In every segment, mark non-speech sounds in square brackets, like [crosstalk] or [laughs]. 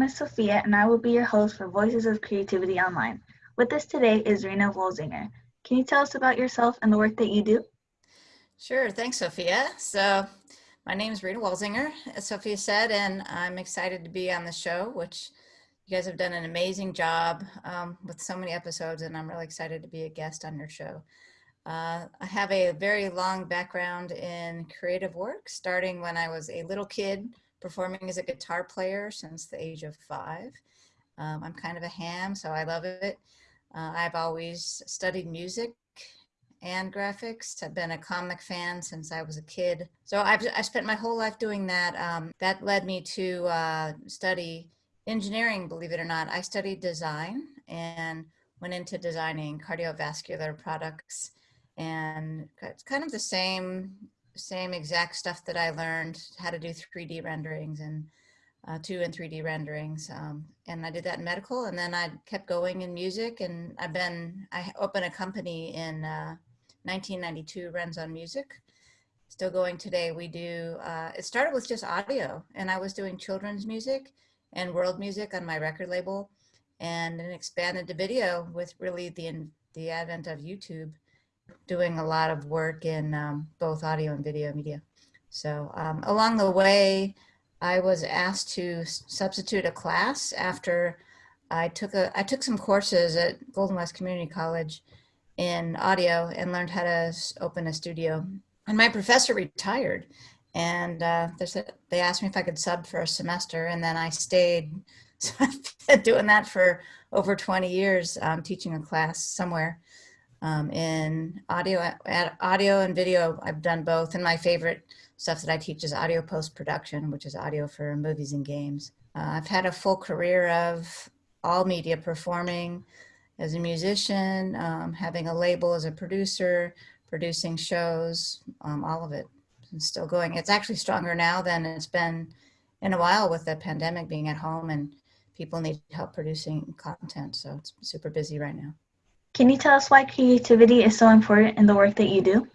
Name is Sophia, and I will be your host for Voices of Creativity Online. With us today is Rena Wolzinger. Can you tell us about yourself and the work that you do? Sure. Thanks, Sophia. So, my name is Rena Wolzinger, as Sophia said, and I'm excited to be on the show, which you guys have done an amazing job um, with so many episodes, and I'm really excited to be a guest on your show. Uh, I have a very long background in creative work, starting when I was a little kid performing as a guitar player since the age of five. Um, I'm kind of a ham, so I love it. Uh, I've always studied music and graphics. I've been a comic fan since I was a kid. So I've I spent my whole life doing that. Um, that led me to uh, study engineering, believe it or not. I studied design and went into designing cardiovascular products and it's kind of the same same exact stuff that I learned how to do 3D renderings and uh, two and 3D renderings. Um, and I did that in medical and then I kept going in music and I've been, I opened a company in uh, 1992, on Music. Still going today. We do, uh, it started with just audio and I was doing children's music and world music on my record label and then expanded to video with really the, the advent of YouTube doing a lot of work in um, both audio and video media. So um, along the way, I was asked to substitute a class after I took a I took some courses at Golden West Community College in audio and learned how to open a studio. And my professor retired, and uh, they asked me if I could sub for a semester, and then I stayed. So I've been doing that for over 20 years, um, teaching a class somewhere um, in audio, audio and video. I've done both, and my favorite stuff that I teach is audio post-production, which is audio for movies and games. Uh, I've had a full career of all media performing as a musician, um, having a label as a producer, producing shows, um, all of it. It's still going. It's actually stronger now than it's been in a while with the pandemic being at home and people need help producing content. So it's super busy right now. Can you tell us why creativity is so important in the work that you do?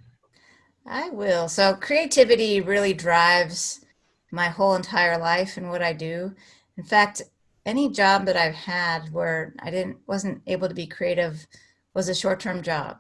I will. So creativity really drives my whole entire life and what I do. In fact, any job that I've had where I didn't wasn't able to be creative was a short-term job.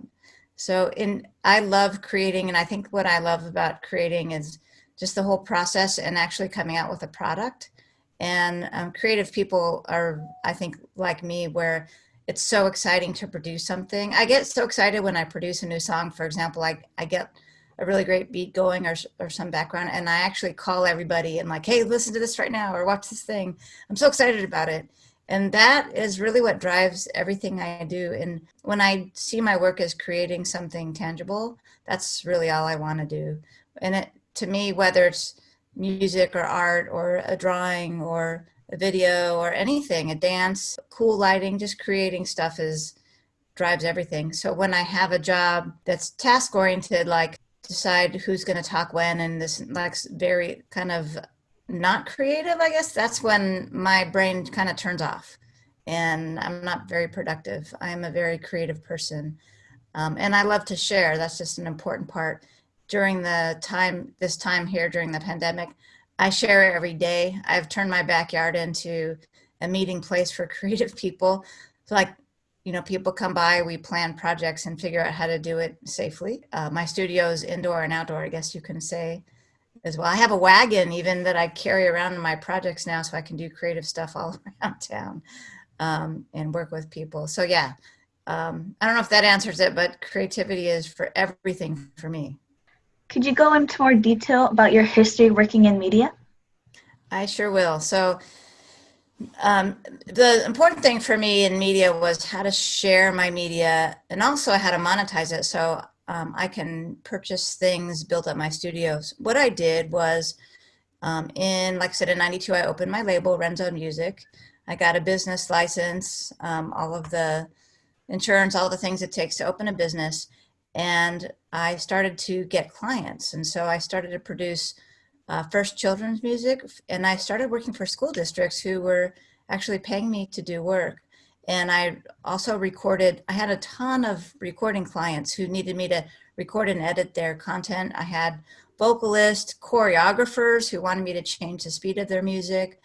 So in I love creating and I think what I love about creating is just the whole process and actually coming out with a product. And um, creative people are, I think, like me, where it's so exciting to produce something. I get so excited when I produce a new song. For example, I, I get a really great beat going or, or some background and I actually call everybody and like, hey, listen to this right now or watch this thing. I'm so excited about it. And that is really what drives everything I do. And when I see my work as creating something tangible, that's really all I want to do. And it, to me, whether it's music or art or a drawing or a video or anything, a dance, cool lighting, just creating stuff is drives everything. So when I have a job that's task oriented, like decide who's going to talk when and this like very kind of not creative, I guess that's when my brain kind of turns off and I'm not very productive. I'm a very creative person. Um, and I love to share. That's just an important part. During the time, this time here during the pandemic, I share every day. I've turned my backyard into a meeting place for [laughs] creative people. So like, you know, people come by, we plan projects and figure out how to do it safely. Uh, my studio is indoor and outdoor, I guess you can say as well. I have a wagon even that I carry around in my projects now so I can do creative stuff all [laughs] around town um, and work with people. So yeah, um, I don't know if that answers it, but creativity is for everything for me. Could you go into more detail about your history working in media? I sure will. So um, the important thing for me in media was how to share my media and also how to monetize it so um, I can purchase things, build up my studios. What I did was um, in, like I said, in 92, I opened my label, Renzo Music. I got a business license, um, all of the insurance, all the things it takes to open a business and I started to get clients. And so I started to produce uh, first children's music and I started working for school districts who were actually paying me to do work. And I also recorded, I had a ton of recording clients who needed me to record and edit their content. I had vocalists, choreographers who wanted me to change the speed of their music.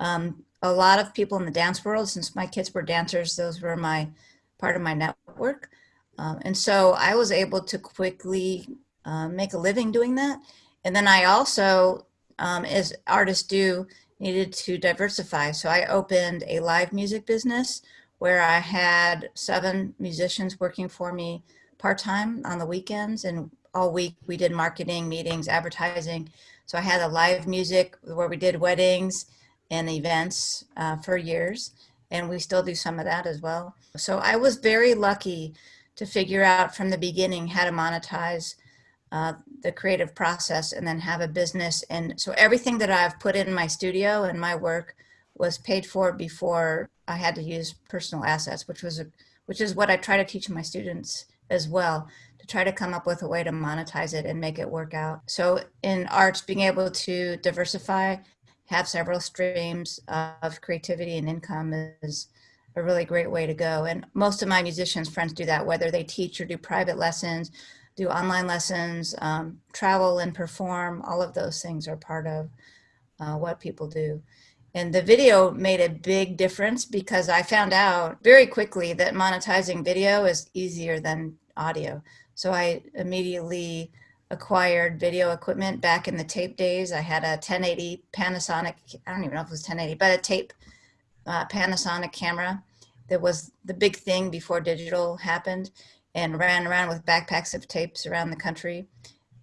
Um, a lot of people in the dance world, since my kids were dancers, those were my part of my network. Um, and so I was able to quickly uh, make a living doing that. And then I also, um, as artists do, needed to diversify. So I opened a live music business where I had seven musicians working for me part-time on the weekends and all week we did marketing, meetings, advertising. So I had a live music where we did weddings and events uh, for years and we still do some of that as well. So I was very lucky to figure out from the beginning how to monetize uh, the creative process and then have a business. And so everything that I've put in my studio and my work was paid for before I had to use personal assets, which was a, which is what I try to teach my students as well to try to come up with a way to monetize it and make it work out. So in arts, being able to diversify, have several streams of creativity and income is a really great way to go. And most of my musicians friends do that, whether they teach or do private lessons, do online lessons, um, travel and perform, all of those things are part of uh, what people do. And the video made a big difference because I found out very quickly that monetizing video is easier than audio. So I immediately acquired video equipment back in the tape days. I had a 1080 Panasonic, I don't even know if it was 1080, but a tape uh, Panasonic camera that was the big thing before digital happened and ran around with backpacks of tapes around the country.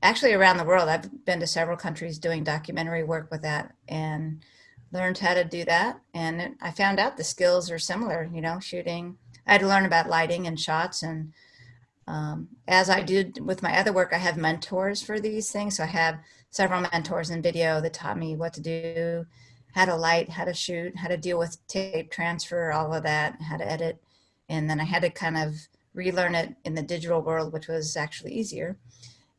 Actually around the world, I've been to several countries doing documentary work with that and learned how to do that. And I found out the skills are similar, you know, shooting. I had to learn about lighting and shots and um, as I did with my other work, I have mentors for these things. So I have several mentors in video that taught me what to do, how to light, how to shoot, how to deal with tape transfer, all of that, how to edit. And then I had to kind of relearn it in the digital world, which was actually easier.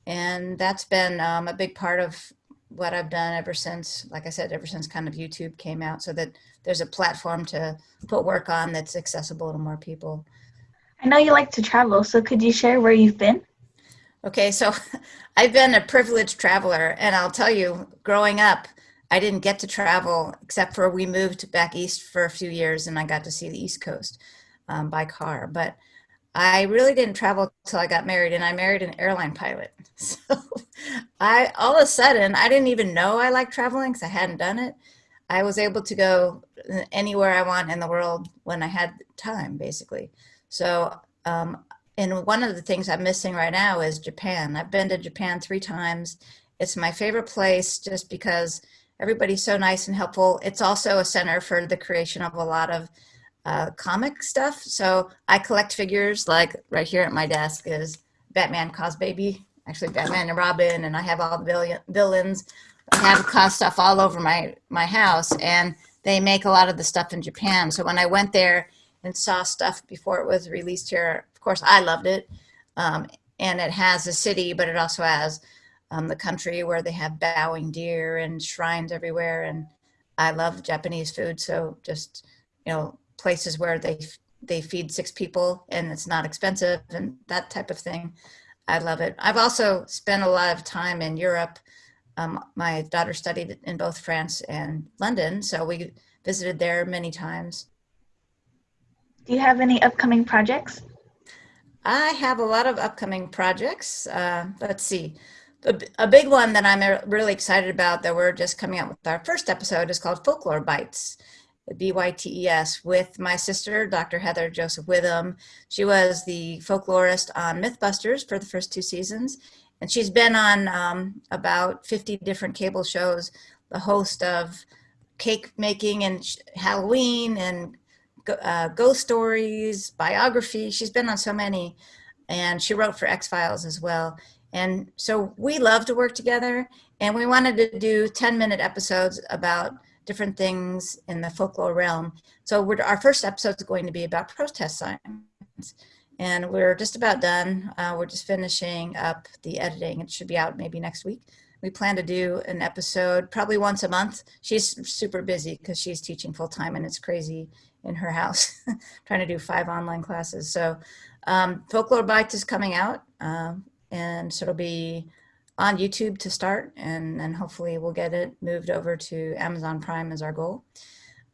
And that's been um, a big part of what I've done ever since, like I said, ever since kind of YouTube came out so that there's a platform to put work on that's accessible to more people. I know you like to travel, so could you share where you've been? Okay, so [laughs] I've been a privileged traveler, and I'll tell you, growing up, I didn't get to travel except for we moved back east for a few years and I got to see the East Coast um, by car. But I really didn't travel till I got married and I married an airline pilot. [laughs] So I, all of a sudden, I didn't even know I liked traveling because I hadn't done it. I was able to go anywhere I want in the world when I had time, basically. So, um, and one of the things I'm missing right now is Japan. I've been to Japan three times. It's my favorite place just because everybody's so nice and helpful. It's also a center for the creation of a lot of uh, comic stuff. So I collect figures like right here at my desk is Batman Cosbaby, actually Batman and Robin, and I have all the villains. I have cos stuff all over my, my house and they make a lot of the stuff in Japan. So when I went there, and saw stuff before it was released here. Of course, I loved it. Um, and it has a city, but it also has um, the country where they have bowing deer and shrines everywhere. And I love Japanese food. So just, you know, places where they, they feed six people and it's not expensive and that type of thing. I love it. I've also spent a lot of time in Europe. Um, my daughter studied in both France and London. So we visited there many times. Do you have any upcoming projects? I have a lot of upcoming projects. Uh, let's see. A, big one that I'm really excited about that we're just coming out with our first episode is called Folklore Bites, B-Y-T-E-S, with my sister, Dr. Heather Joseph Witham. She was the folklorist on Mythbusters for the first two seasons, and she's been on um, about 50 different cable shows, the host of cake making and Halloween and uh, ghost stories, biography. She's been on so many and she wrote for X-Files as well. And so we love to work together and we wanted to do 10 minute episodes about different things in the folklore realm. So our first episode is going to be about protest signs. And we're just about done. Uh, we're just finishing up the editing. It should be out maybe next week. We plan to do an episode probably once a month. She's super busy because she's teaching full time and it's crazy in her house [laughs] trying to do five online classes. So um, Folklore Bites is coming out um, and so it'll be on YouTube to start and then hopefully we'll get it moved over to Amazon Prime as our goal.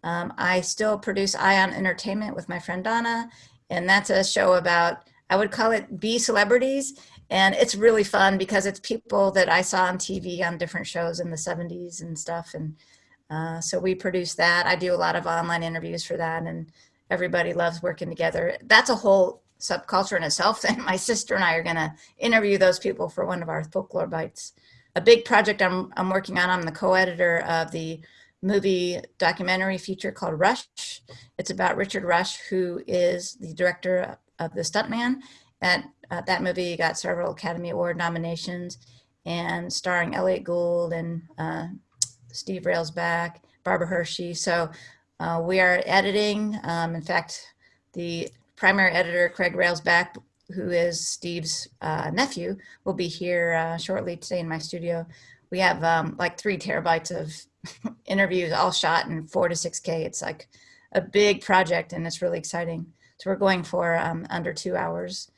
Um, I still produce Ion Entertainment with my friend Donna, and that's a show about, I would call it B celebrities. And it's really fun because it's people that I saw on TV on different shows in the 70s and stuff. And uh, so we produce that. I do a lot of online interviews for that, and everybody loves working together. That's a whole subculture in itself. [laughs] And my sister and I are going to interview those people for one of our folklore bites. A big project I'm, I'm working on, I'm the co-editor of the movie documentary feature called Rush. It's about Richard Rush, who is the director of The Stuntman. And uh, that movie got several Academy Award nominations and starring Elliott Gould and uh, Steve Railsback, Barbara Hershey. So uh, we are editing. Um, in fact, the primary editor, Craig Railsback, who is Steve's uh, nephew, will be here uh, shortly today in my studio. We have um, like three terabytes of [laughs] interviews all shot in four to 6K. It's like a big project and it's really exciting. So we're going for um, under two hours.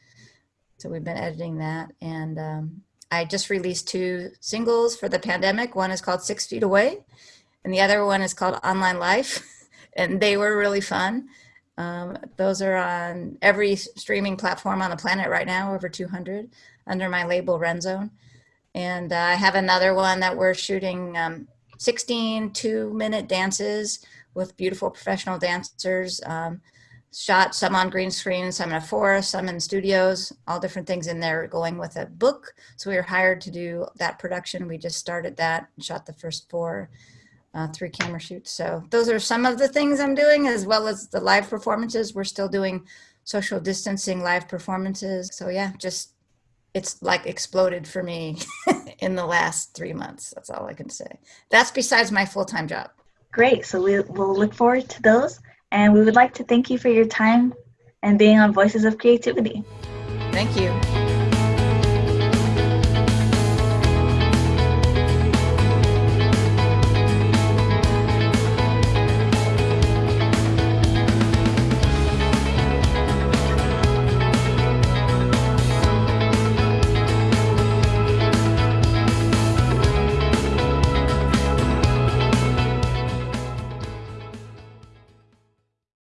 So we've been editing that. And um, I just released two singles for the pandemic. One is called Six Feet Away and the other one is called Online Life. [laughs] and they were really fun. Um, those are on every streaming platform on the planet right now, over 200, under my label Renzone. And uh, I have another one that we're shooting um, 16 two minute dances with beautiful professional dancers. Um, shot some on green screen, some in a forest, some in studios, all different things in there going with a book. So we were hired to do that production. We just started that and shot the first four uh, three camera shoots. So those are some of the things I'm doing as well as the live performances. We're still doing social distancing live performances. So yeah, just it's like exploded for me [laughs] in the last three months. That's all I can say. That's besides my full-time job. Great. So we will look forward to those. And we would like to thank you for your time and being on Voices of Creativity. Thank you.